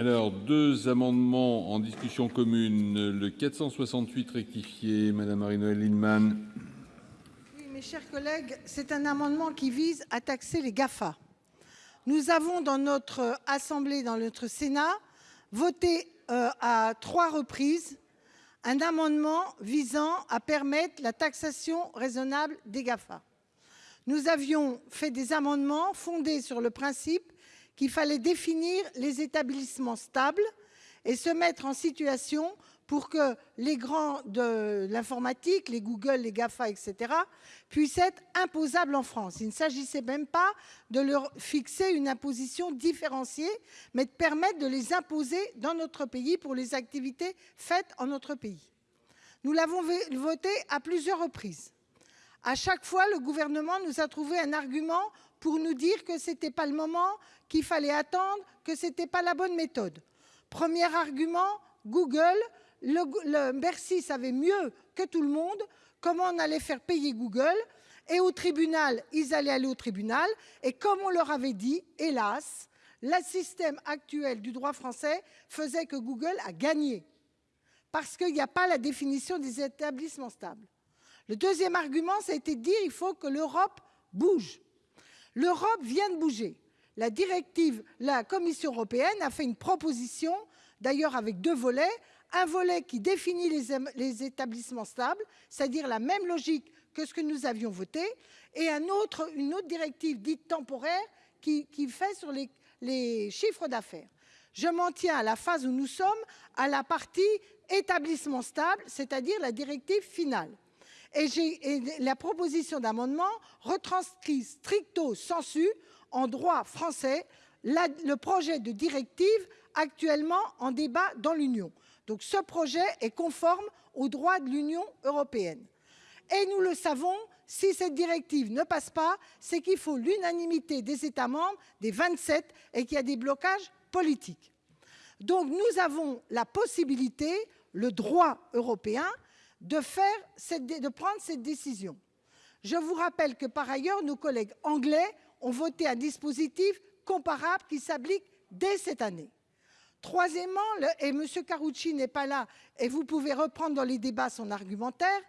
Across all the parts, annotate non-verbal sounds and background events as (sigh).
Alors, deux amendements en discussion commune. Le 468 rectifié, Madame Marie-Noëlle Lienemann. Mes chers collègues, c'est un amendement qui vise à taxer les GAFA. Nous avons, dans notre assemblée, dans notre Sénat, voté à trois reprises un amendement visant à permettre la taxation raisonnable des GAFA. Nous avions fait des amendements fondés sur le principe qu'il fallait définir les établissements stables et se mettre en situation pour que les grands de l'informatique, les Google, les GAFA, etc., puissent être imposables en France. Il ne s'agissait même pas de leur fixer une imposition différenciée, mais de permettre de les imposer dans notre pays pour les activités faites en notre pays. Nous l'avons voté à plusieurs reprises. À chaque fois, le Gouvernement nous a trouvé un argument pour nous dire que ce n'était pas le moment, qu'il fallait attendre, que ce n'était pas la bonne méthode. Premier argument, Google. Bercy savait mieux que tout le monde comment on allait faire payer Google. Et au tribunal, ils allaient aller au tribunal. Et comme on leur avait dit, hélas, le système actuel du droit français faisait que Google a gagné, parce qu'il n'y a pas la définition des établissements stables. Le deuxième argument, ça a été dire il faut que l'Europe bouge. L'Europe vient de bouger. La Commission européenne a fait une proposition, d'ailleurs avec deux volets, un volet qui définit les, établissements stables, c'est-à-dire la même logique que ce que nous avions voté, et un autre, une autre directive dite temporaire qui, qui fait sur les, les chiffres d'affaires. Je m'en tiens à la phase où nous sommes, à la partie établissement stable, c'est-à-dire la directive finale. Et, la proposition d'amendement retranscrit stricto sensu en droit français le projet de directive actuellement en débat dans l'Union. Donc ce projet est conforme au droit de l'Union européenne. Et nous le savons, si cette directive ne passe pas, c'est qu'il faut l'unanimité des États membres, des 27, et qu'il y a des blocages politiques. Donc nous avons la possibilité, le droit européen, de, prendre cette décision. Je vous rappelle que, par ailleurs, nos collègues anglais ont voté un dispositif comparable qui s'applique dès cette année. Troisièmement, et M. Karoutchi n'est pas là, et vous pouvez reprendre dans les débats son argumentaire,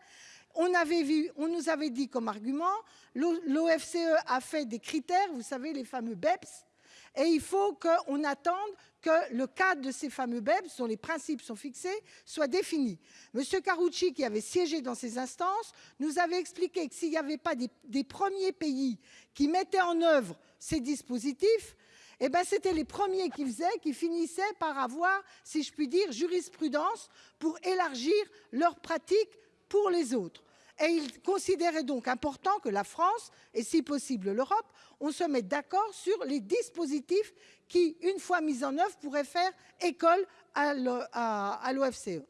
on, on nous avait dit comme argument, l'OFCE a fait des critères, vous savez, les fameux BEPS, et il faut qu'on attende que le cadre de ces fameux BEPS, dont les principes sont fixés, soit défini. M. Karoutchi, qui avait siégé dans ces instances, nous avait expliqué que s'il n'y avait pas des, premiers pays qui mettaient en œuvre ces dispositifs, eh ben, c'était les premiers qui faisaient, qui finissaient par avoir, si je puis dire, jurisprudence pour élargir leurs pratiques pour les autres. Et il considérait donc important que la France, et si possible l'Europe, on se mette d'accord sur les dispositifs qui, une fois mis en œuvre, pourraient faire école à l'OFCE.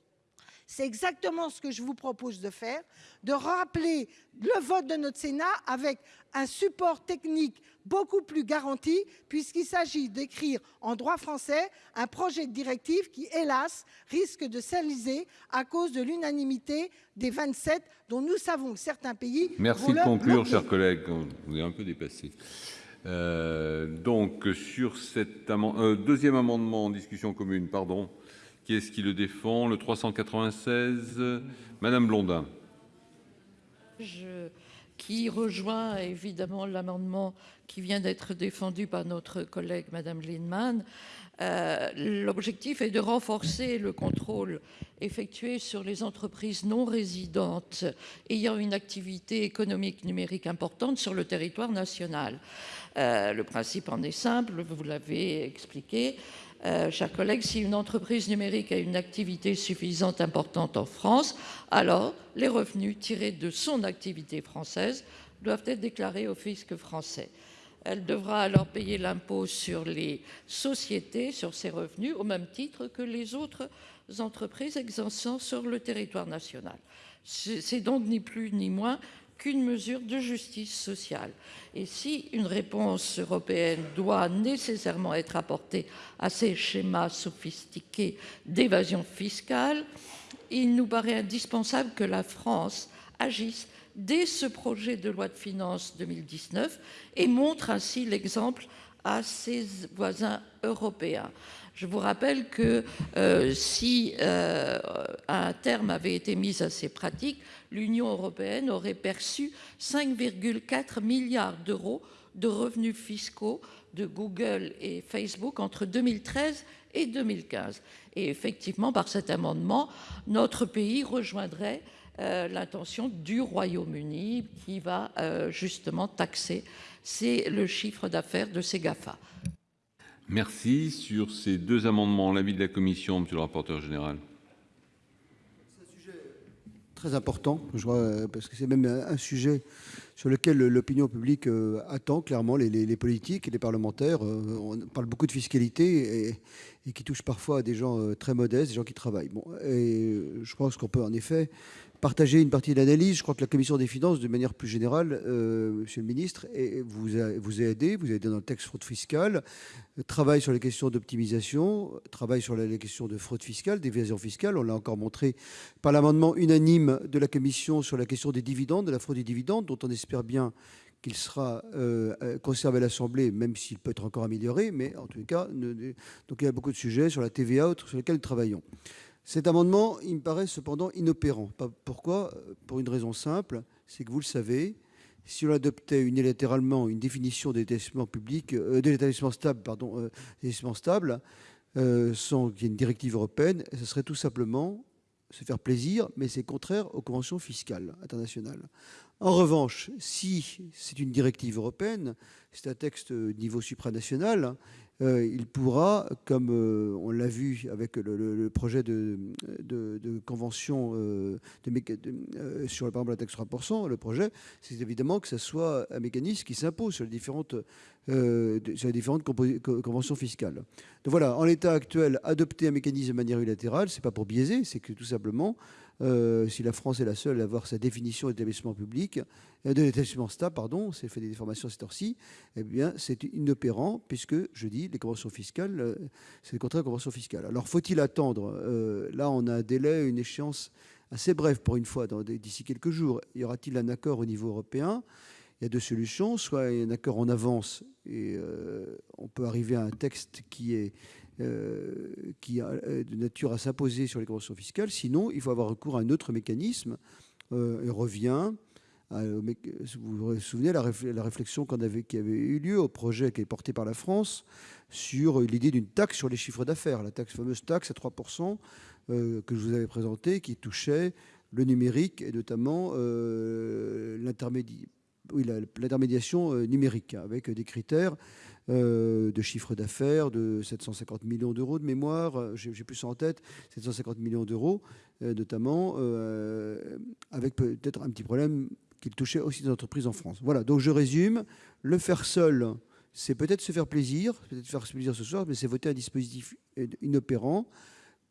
C'est exactement ce que je vous propose de faire, de rappeler le vote de notre Sénat avec un support technique beaucoup plus garanti, puisqu'il s'agit d'écrire en droit français un projet de directive qui, hélas, risque de s'aliser à cause de l'unanimité des 27, dont nous savons que certains pays... Merci de conclure, chers collègues. Vous est un peu dépassé. Euh, donc, sur cet euh, deuxième amendement en discussion commune, pardon, qui est-ce qui le défend? Le 396, Madame Blondin. Je, qui rejoint évidemment l'amendement qui vient d'être défendu par notre collègue Madame Lindemann. Euh, l'objectif est de renforcer le contrôle effectué sur les entreprises non résidentes ayant une activité économique numérique importante sur le territoire national. Euh, le principe en est simple, vous l'avez expliqué. Euh, chers collègues, si une entreprise numérique a une activité suffisante importante en France, alors les revenus tirés de son activité française doivent être déclarés au fisc français. Elle devra alors payer l'impôt sur les sociétés, sur ses revenus, au même titre que les autres entreprises exerçant sur le territoire national. C'est donc ni plus ni moins qu'une mesure de justice sociale. Et si une réponse européenne doit nécessairement être apportée à ces schémas sophistiqués d'évasion fiscale, il nous paraît indispensable que la France agisse dès ce projet de loi de finances 2019 et montre ainsi l'exemple à ses voisins européens. Je vous rappelle que euh, si euh, un terme avait été mis à ces pratiques, l'Union européenne aurait perçu 5,4 milliards d'euros de revenus fiscaux de Google et Facebook entre 2013 et 2015. Et effectivement, par cet amendement, notre pays rejoindrait euh, l'intention du Royaume-Uni qui va justement taxer c'est le chiffre d'affaires de ces GAFA. Merci. Sur ces deux amendements, l'avis de la commission, monsieur le rapporteur général? très important, je parce que c'est même un sujet sur lequel l'opinion publique euh, attend clairement les, politiques et les parlementaires. Euh, on parle beaucoup de fiscalité et, et, qui touche parfois à des gens euh, très modestes, des gens qui travaillent. Bon, et je pense qu'on peut en effet partager une partie de l'analyse. Je crois que la commission des finances, de manière plus générale, euh, Monsieur le ministre, vous a, aidé, vous a aidé dans le texte fraude fiscale, travaille sur les questions d'optimisation, travaille sur les questions de fraude fiscale, d'évasion fiscale. On l'a encore montré par l'amendement unanime de la commission sur la question des dividendes, de la fraude des dividendes, dont on espère bien qu'il sera euh, conservé à l'Assemblée, même s'il peut être encore amélioré, mais en tout cas, donc il y a beaucoup de sujets sur la TVA, sur lesquels nous travaillons. Cet amendement, il me paraît cependant inopérant. Pourquoi? Pour une raison simple, c'est que vous le savez, si on adoptait unilatéralement une définition euh, d'établissement stable, sans qu'il y ait une directive européenne, ce serait tout simplement se faire plaisir, mais c'est contraire aux conventions fiscales internationales. En revanche, si c'est une directive européenne, c'est un texte niveau supranational, il pourra, comme euh, on l'a vu avec le, le, le projet de, convention euh, de, sur par exemple la taxe 3%, le projet, c'est évidemment que ce soit un mécanisme qui s'impose sur les différentes, conventions fiscales. Donc voilà, en l'état actuel, adopter un mécanisme de manière unilatérale, c'est pas pour biaiser, c'est que tout simplement, euh, si la France est la seule à avoir sa définition d'établissement public, euh, de l'établissement stable, pardon, c'est fait des déformations cette heure-ci, eh bien, c'est inopérant puisque, je dis, les conventions fiscales, euh, c'est le contraire des conventions fiscales. Alors, faut-il attendre euh, Là, on a un délai, une échéance assez brève pour une fois, d'ici quelques jours. Y aura-t-il un accord au niveau européen? Il y a deux solutions, soit un accord en avance et euh, on peut arriver à un texte qui est de nature à s'imposer sur les conventions fiscales. Sinon, il faut avoir recours à un autre mécanisme. Euh, il revient. À, vous vous souvenez la, la réflexion qui avait eu lieu au projet qui est porté par la France sur l'idée d'une taxe sur les chiffres d'affaires, la taxe, fameuse taxe à 3% euh, que je vous avais présentée, qui touchait le numérique et notamment euh, l'intermédiation numérique, avec des critères euh, de chiffre d'affaires de 750 millions d'euros de mémoire, euh, j'ai plus ça en tête, 750 millions d'euros euh, notamment, euh, avec peut-être un petit problème qui touchait aussi des entreprises en France. Voilà, donc je résume, le faire seul, c'est peut-être se faire plaisir, peut-être faire plaisir ce soir, mais c'est voter un dispositif inopérant.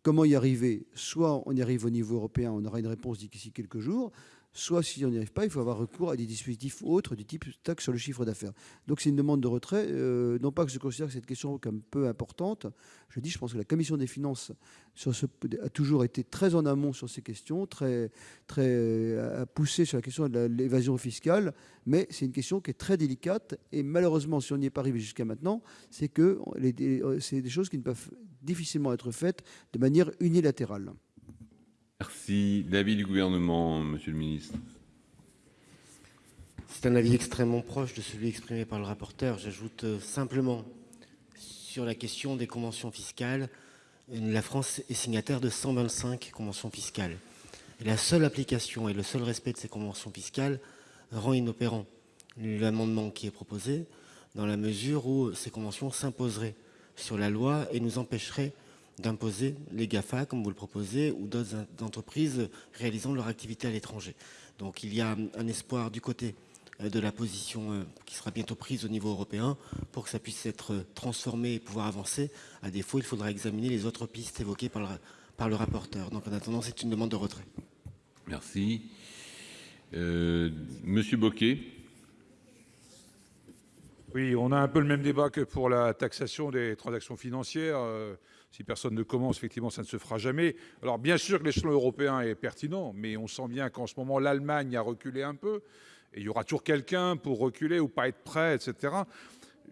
Comment y arriver? Soit on y arrive au niveau européen, on aura une réponse d'ici quelques jours, soit si on n'y arrive pas, il faut avoir recours à des dispositifs autres du type taxe sur le chiffre d'affaires. Donc c'est une demande de retrait, euh, non pas que je considère cette question comme peu importante, je dis, je pense que la commission des finances a toujours été très en amont sur ces questions, très, très a poussé sur la question de l'évasion fiscale, mais c'est une question qui est très délicate et malheureusement, si on n'y est pas arrivé jusqu'à maintenant, c'est que c'est des choses qui ne peuvent difficilement être faites de manière unilatérale. Merci. L'avis du gouvernement, monsieur le ministre. C'est un avis extrêmement proche de celui exprimé par le rapporteur. J'ajoute euh, simplement sur la question des conventions fiscales, la France est signataire de 125 conventions fiscales. La seule application et le seul respect de ces conventions fiscales rend inopérant l'amendement qui est proposé, dans la mesure où ces conventions s'imposeraient sur la loi et nous empêcheraient d'imposer les GAFA, comme vous le proposez, ou d'autres entreprises réalisant leur activité à l'étranger. Donc il y a un espoir du côté euh, de la position euh, qui sera bientôt prise au niveau européen pour que ça puisse être transformé et pouvoir avancer. À défaut, il faudra examiner les autres pistes évoquées par le, par le rapporteur. Donc en attendant, c'est une demande de retrait. Merci. Euh, Monsieur Bocquet. Oui, on a un peu le même débat que pour la taxation des transactions financières. Si personne ne commence, effectivement, ça ne se fera jamais. Alors, bien sûr que l'échelon européen est pertinent, mais on sent bien qu'en ce moment, l'Allemagne a reculé un peu. Et il y aura toujours quelqu'un pour reculer ou pas être prêt, etc.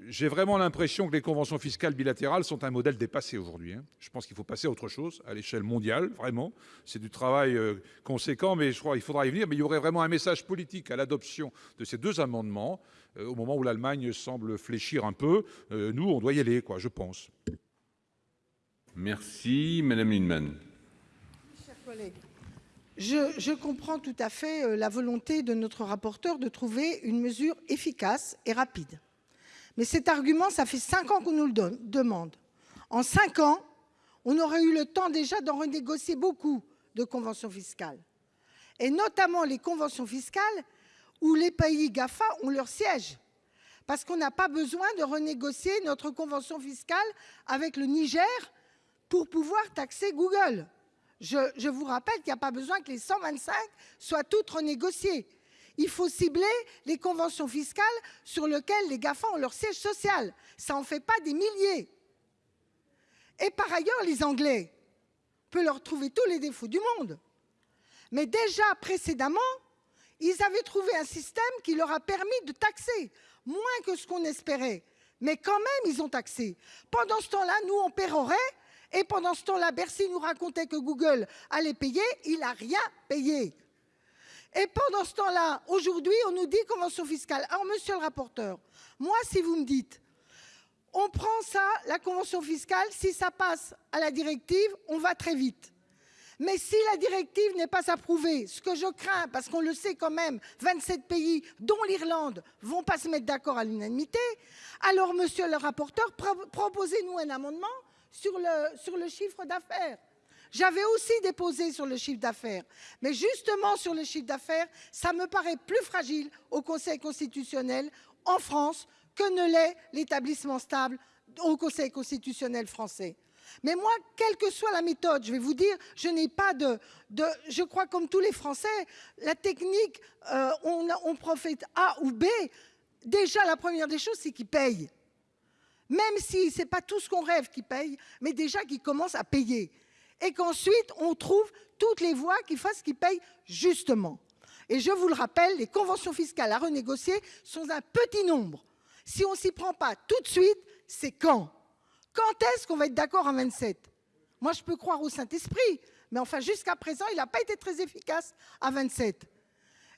j'ai vraiment l'impression que les conventions fiscales bilatérales sont un modèle dépassé aujourd'hui. hein. Je pense qu'il faut passer à autre chose à l'échelle mondiale, vraiment. C'est du travail euh, conséquent, mais je crois qu'il faudra y venir. Mais il y aurait vraiment un message politique à l'adoption de ces deux amendements euh, au moment où l'Allemagne semble fléchir un peu. Euh, nous, on doit y aller, quoi, je pense. Merci, Madame Lienemann. Je, je comprends tout à fait euh, la volonté de notre rapporteur de trouver une mesure efficace et rapide. Mais cet argument, ça fait cinq ans qu'on nous le demande. En cinq ans, on aurait eu le temps déjà d'en renégocier beaucoup de conventions fiscales. Et notamment les conventions fiscales où les pays GAFA ont leur siège. Parce qu'on n'a pas besoin de renégocier notre convention fiscale avec le Niger pour pouvoir taxer Google. Je, vous rappelle qu'il n'y a pas besoin que les 125 soient toutes renégociées. Il faut cibler les conventions fiscales sur lesquelles les GAFA ont leur siège social. Ça n'en fait pas des milliers. Et par ailleurs, les Anglais, peut leur trouver tous les défauts du monde. Mais déjà précédemment, ils avaient trouvé un système qui leur a permis de taxer moins que ce qu'on espérait. Mais quand même, ils ont taxé. Pendant ce temps-là, nous, on pérorait. Et pendant ce temps-là, Bercy nous racontait que Google allait payer. Il n'a rien payé. Et pendant ce temps-là, aujourd'hui, on nous dit convention fiscale. Alors, monsieur le rapporteur, moi, si vous me dites, on prend ça, la convention fiscale, si ça passe à la directive, on va très vite. Mais si la directive n'est pas approuvée, ce que je crains, parce qu'on le sait quand même, 27 pays, dont l'Irlande, vont pas se mettre d'accord à l'unanimité, alors, monsieur le rapporteur, pro- proposez-nous un amendement sur le, sur le chiffre d'affaires. J'avais aussi déposé sur le chiffre d'affaires. Mais justement, sur le chiffre d'affaires, ça me paraît plus fragile au Conseil constitutionnel en France que ne l'est l'établissement stable au Conseil constitutionnel français. Mais moi, quelle que soit la méthode, je vais vous dire, je n'ai pas de. Je crois comme tous les Français, la technique, euh, on, on profite A ou B. Déjà, la première des choses, c'est qu'ils payent. Même si ce n'est pas tout ce qu'on rêve qu'ils payent, mais déjà qu'ils commencent à payer. Et qu'ensuite, on trouve toutes les voies qui fassent qu'ils payent justement. Et je vous le rappelle, les conventions fiscales à renégocier sont un petit nombre. Si on s'y prend pas tout de suite, c'est quand? Quand est-ce qu'on va être d'accord en 27 Moi, je peux croire au Saint-Esprit, mais enfin, jusqu'à présent, il n'a pas été très efficace à 27.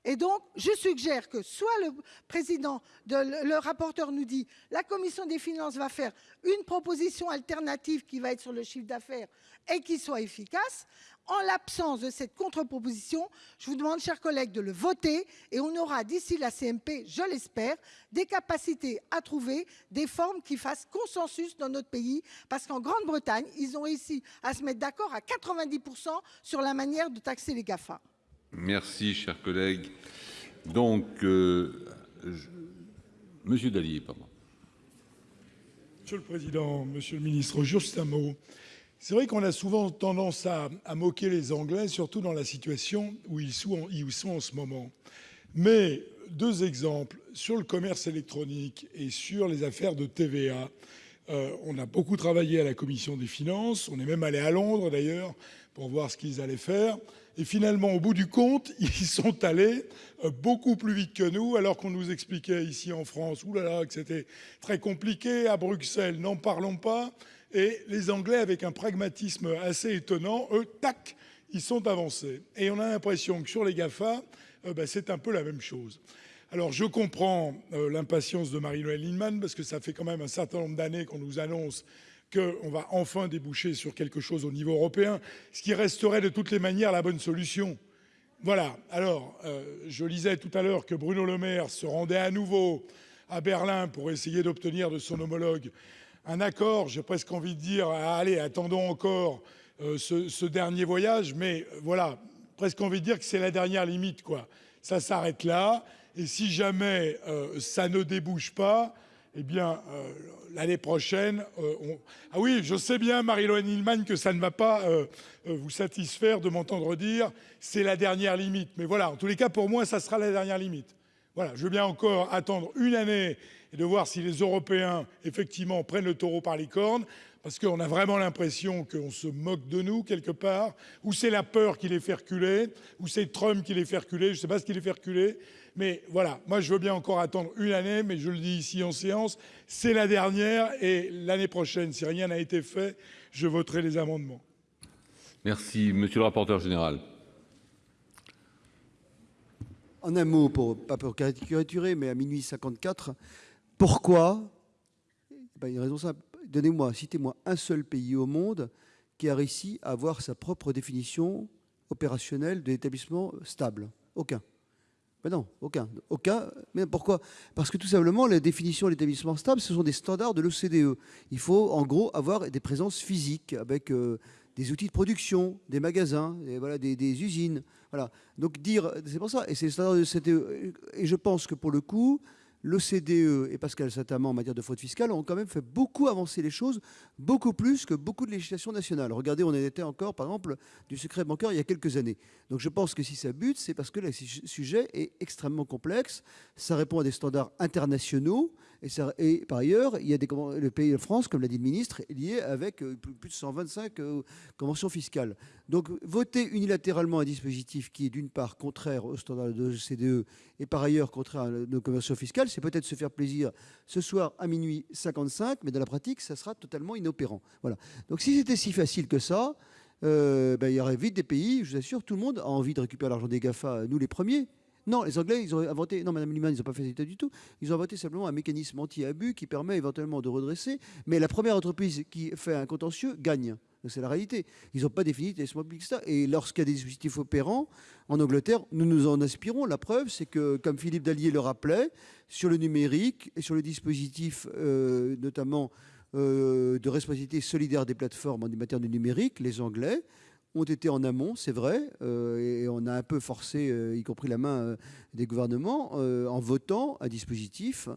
Et donc, je suggère que soit le président, de, le, le rapporteur nous dit, la commission des finances va faire une proposition alternative qui va être sur le chiffre d'affaires et qui soit efficace. En l'absence de cette contre-proposition, je vous demande, chers collègues, de le voter et on aura d'ici la CMP, je l'espère, des capacités à trouver des formes qui fassent consensus dans notre pays. Parce qu'en Grande-Bretagne, ils ont réussi à se mettre d'accord à 90% sur la manière de taxer les GAFA. Merci, cher collègue. Donc, euh, Monsieur Dallier, pardon. Monsieur le Président, Monsieur le Ministre, juste un mot. C'est vrai qu'on a souvent tendance à, moquer les Anglais, surtout dans la situation où ils sont, en ce moment. Mais deux exemples, sur le commerce électronique et sur les affaires de TVA, on a beaucoup travaillé à la Commission des finances, on est même allé à Londres d'ailleurs pour voir ce qu'ils allaient faire. Et finalement, au bout du compte, (laughs) ils sont allés euh, beaucoup plus vite que nous, alors qu'on nous expliquait ici en France oulala, que c'était très compliqué. À Bruxelles, n'en parlons pas. Et les Anglais, avec un pragmatisme assez étonnant, eux, tac, ils sont avancés. Et on a l'impression que sur les GAFA, euh, bah, c'est un peu la même chose. Alors je comprends euh, l'impatience de Marie-Noëlle Lienemann, parce que ça fait quand même un certain nombre d'années qu'on nous annonce qu'on va enfin déboucher sur quelque chose au niveau européen, ce qui resterait de toutes les manières la bonne solution. Voilà. Alors, euh, je lisais tout à l'heure que Bruno Le Maire se rendait à nouveau à Berlin pour essayer d'obtenir de son homologue un accord. J'ai presque envie de dire, ah, allez, attendons encore euh, ce, ce dernier voyage, mais voilà, presque envie de dire que c'est la dernière limite, quoi. Ça s'arrête là, et si jamais euh, ça ne débouche pas, eh bien, euh, l'année prochaine, euh, ah oui, je sais bien, Marie-Laure Hillman, que ça ne va pas vous satisfaire de m'entendre dire c'est la dernière limite. Mais voilà, en tous les cas, pour moi, ça sera la dernière limite. Voilà, je veux bien encore attendre une année et de voir si les Européens, effectivement, prennent le taureau par les cornes, parce qu'on a vraiment l'impression qu'on se moque de nous, quelque part, ou c'est la peur qui les fait reculer, ou c'est Trump qui les fait reculer, je ne sais pas ce qui les fait reculer, mais voilà, moi je veux bien encore attendre une année, mais je le dis ici en séance, c'est la dernière, et l'année prochaine, si rien n'a été fait, je voterai les amendements. Merci. Monsieur le rapporteur général. En un mot, pour, pas pour caricaturer, mais à minuit 54, pourquoi ben, Il y a une raison simple. Donnez-moi, citez-moi un seul pays au monde qui a réussi à avoir sa propre définition opérationnelle de l'établissement stable. Aucun. Mais non, aucun. Aucun. Mais pourquoi? Parce que tout simplement, la définition de l'établissement stable, ce sont des standards de l'OCDE. Il faut en gros avoir des présences physiques avec euh, des outils de production, des magasins, des, usines. Donc dire, c'est pour ça, et c'est le standard de l'OCDE. Et je pense que pour le coup, l'OCDE et Pascal Satamand en matière de fraude fiscale ont quand même fait beaucoup avancer les choses, beaucoup plus que beaucoup de législation nationale. Regardez, on était encore, par exemple, du secret bancaire il y a quelques années. Donc je pense que si ça bute, c'est parce que le sujet est extrêmement complexe, ça répond à des standards internationaux, et, par ailleurs, il y a des, le pays de France, comme l'a dit le ministre, est lié avec euh, plus de 125 euh, conventions fiscales. Donc voter unilatéralement un dispositif qui est d'une part contraire aux standards de l'OCDE et par ailleurs contraire à nos conventions fiscales, c'est peut-être se faire plaisir ce soir à minuit 55, mais dans la pratique, ça sera totalement inopérant. Voilà. Donc si c'était si facile que ça, euh, ben, il y aurait vite des pays, je vous assure, tout le monde a envie de récupérer l'argent des GAFA, nous les premiers. Non, les Anglais, ils ont inventé, non, Madame Liman, ils n'ont pas fait ça du tout. Ils ont inventé simplement un mécanisme anti-abus qui permet éventuellement de redresser. Mais la première entreprise qui fait un contentieux gagne. C'est la réalité. Ils n'ont pas défini les small business. Et lorsqu'il y a des dispositifs opérants, en Angleterre, nous nous en inspirons. La preuve, c'est que, comme Philippe Dallier le rappelait, sur le numérique et sur le dispositif, euh, notamment euh, de responsabilité solidaire des plateformes en matière de numérique, les Anglais ont été en amont, c'est vrai, euh, et on a un peu forcé, y compris la main des gouvernements, en votant un dispositif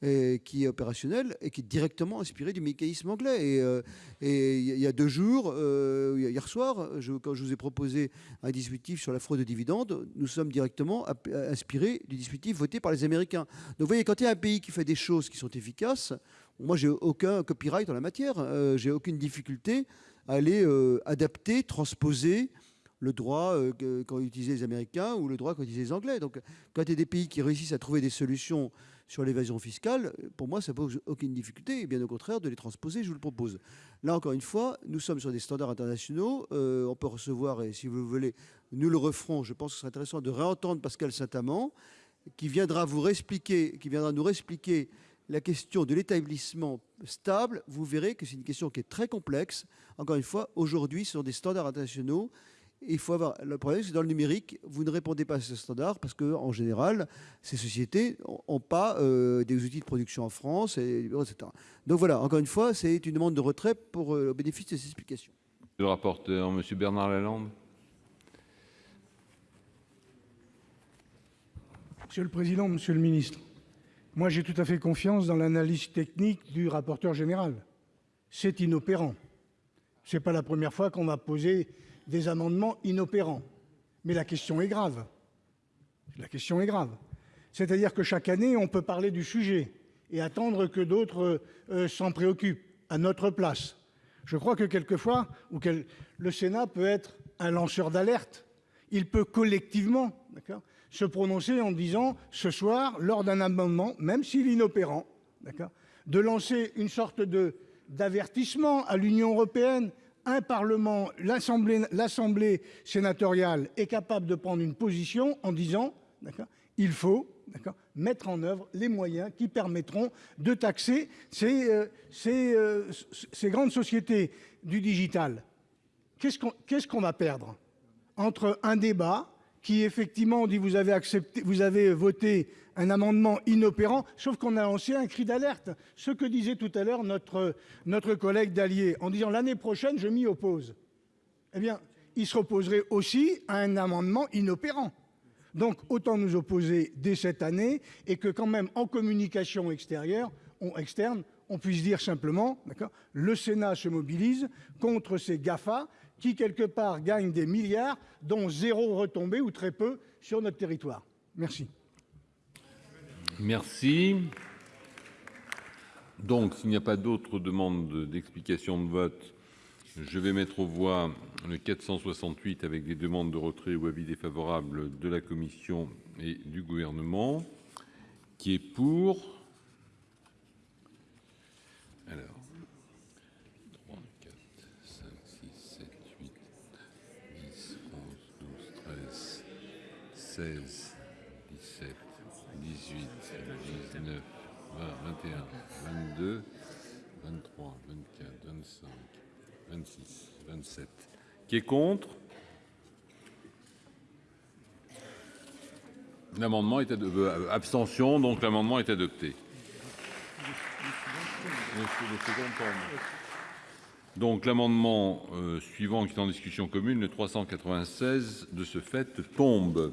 qui est opérationnel et qui est directement inspiré du mécanisme anglais. Et, euh, il y a deux jours, euh, hier soir, quand je vous ai proposé un dispositif sur la fraude de dividendes, nous sommes directement inspirés du dispositif voté par les Américains. Donc vous voyez, quand il y a un pays qui fait des choses qui sont efficaces, moi j'ai aucun copyright en la matière, euh, j'ai aucune difficulté aller adapter, transposer le droit qu'ont utilisé les Américains ou le droit qu'ont utilisé les Anglais. Donc quand il y a des pays qui réussissent à trouver des solutions sur l'évasion fiscale, pour moi, ça ne pose aucune difficulté, et bien au contraire, de les transposer, je vous le propose. Là, encore une fois, nous sommes sur des standards internationaux, euh, on peut recevoir, et si vous voulez, nous le referons, je pense que ce serait intéressant de réentendre Pascal Saint-Amand, qui viendra vous réexpliquer, qui viendra nous réexpliquer la question de l'établissement stable, vous verrez que c'est une question qui est très complexe. Encore une fois, aujourd'hui, ce sont des standards internationaux il faut avoir le problème, c'est que dans le numérique, vous ne répondez pas à ce standard parce que en général, ces sociétés n'ont pas euh, des outils de production en France, et, etc. Donc voilà, encore une fois, c'est une demande de retrait pour euh, le bénéfice de ces explications. Le rapporteur, Monsieur Bernard Lalande. Monsieur le président, Monsieur le ministre, j'ai tout à fait confiance dans l'analyse technique du rapporteur général. C'est inopérant. Ce n'est pas la première fois qu'on va poser des amendements inopérants. Mais la question est grave. La question est grave. C'est-à-dire que chaque année, on peut parler du sujet et attendre que d'autres euh, s'en préoccupent à notre place. Je crois que quelquefois, le Sénat peut être un lanceur d'alerte. Il peut collectivement se prononcer en disant ce soir, lors d'un amendement, même s'il est inopérant, de lancer une sorte d'avertissement à l'Union européenne un Parlement, l'Assemblée sénatoriale est capable de prendre une position en disant il faut mettre en œuvre les moyens qui permettront de taxer ces, euh, euh, ces, grandes sociétés du digital. Qu'est-ce qu'on va perdre entre un débat qui effectivement dit vous avez vous avez voté un amendement inopérant, sauf qu'on a lancé un cri d'alerte. Ce que disait tout à l'heure notre, notre collègue Dallier, en disant l'année prochaine, je m'y oppose. Eh bien, il se opposerait aussi à un amendement inopérant. Donc, autant nous opposer dès cette année et que quand même, en communication extérieure, on, externe, on puisse dire simplement, le Sénat se mobilise contre ces GAFA qui, quelque part, gagnent des milliards, dont zéro retombée ou très peu sur notre territoire. Merci. Merci. Donc, s'il n'y a pas d'autres demandes d'explications de vote, je vais mettre aux voix le 468 avec des demandes de retrait ou avis défavorables de la commission et du gouvernement qui est pour? Alors 16 17 18 19 20 21 22 23 24 25 26 27 qui est contre? L'amendement est adopté. abstention, donc l'amendement est adopté. Donc l'amendement euh, suivant qui est en discussion commune, le 396 de ce fait tombe.